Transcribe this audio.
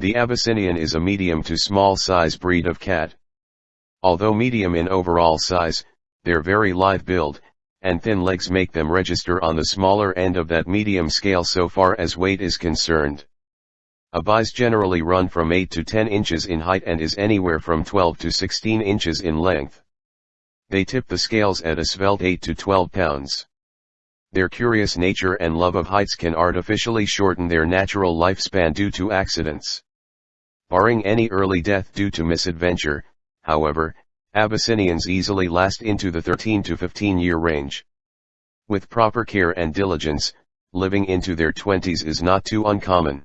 The Abyssinian is a medium to small size breed of cat. Although medium in overall size, their very lithe build, and thin legs make them register on the smaller end of that medium scale so far as weight is concerned. Abis generally run from 8 to 10 inches in height and is anywhere from 12 to 16 inches in length. They tip the scales at a svelte 8 to 12 pounds. Their curious nature and love of heights can artificially shorten their natural lifespan due to accidents. Barring any early death due to misadventure, however, Abyssinians easily last into the 13 to 15 year range. With proper care and diligence, living into their 20s is not too uncommon.